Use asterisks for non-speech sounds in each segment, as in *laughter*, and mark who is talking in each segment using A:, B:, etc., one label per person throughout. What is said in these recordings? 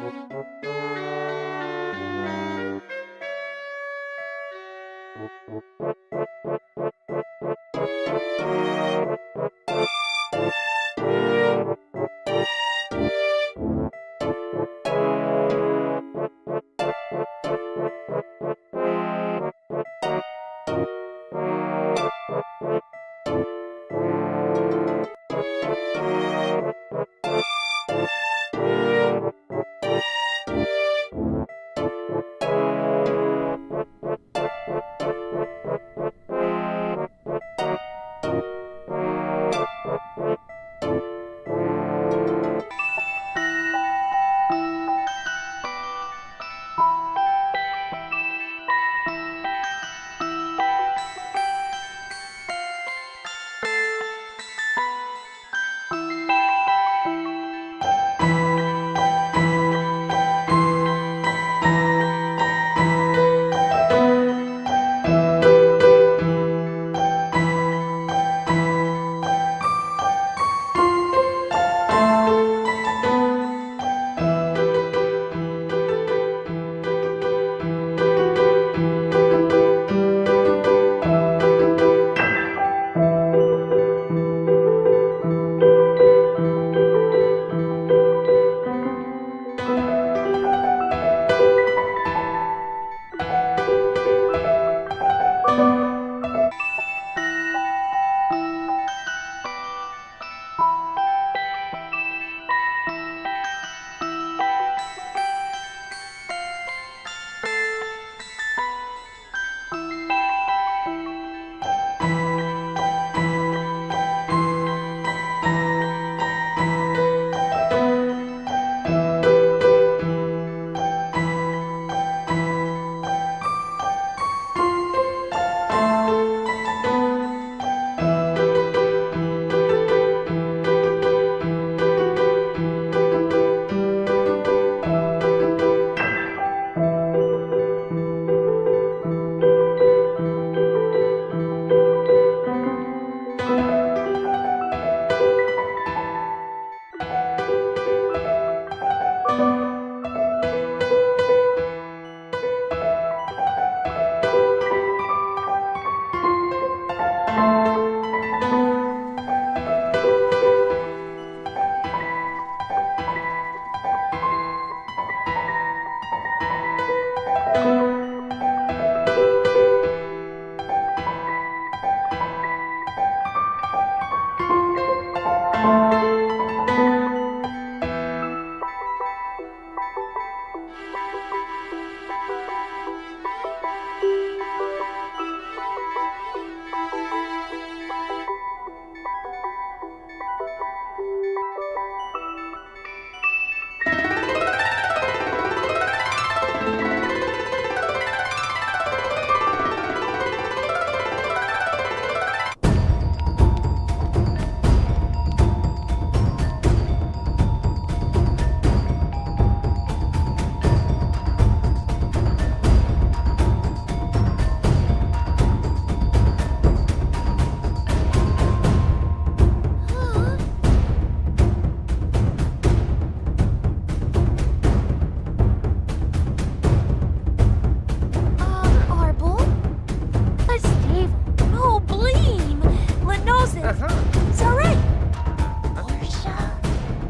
A: Música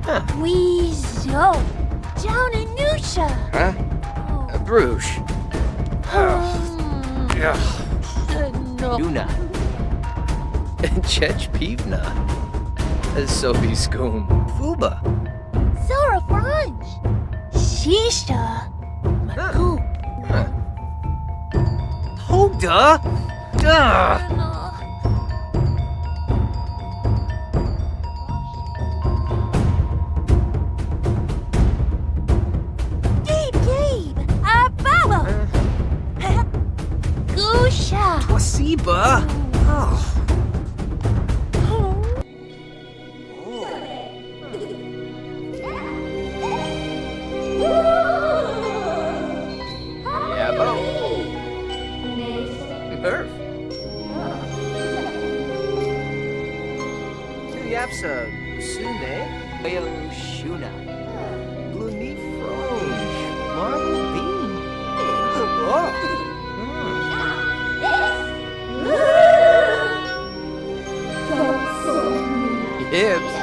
B: Huh.
A: Weezo. Down in Noosha.
B: Huh?
A: Oh. Uh,
B: Bruges.
A: Um.
B: Uh,
A: no.
B: Luna. *laughs* Chech Pivna. Sophie Skoon. Fuba.
A: Zora Franj. Shisha.
B: Maku. Huh. Hoda? Duh! 一本 Эпс.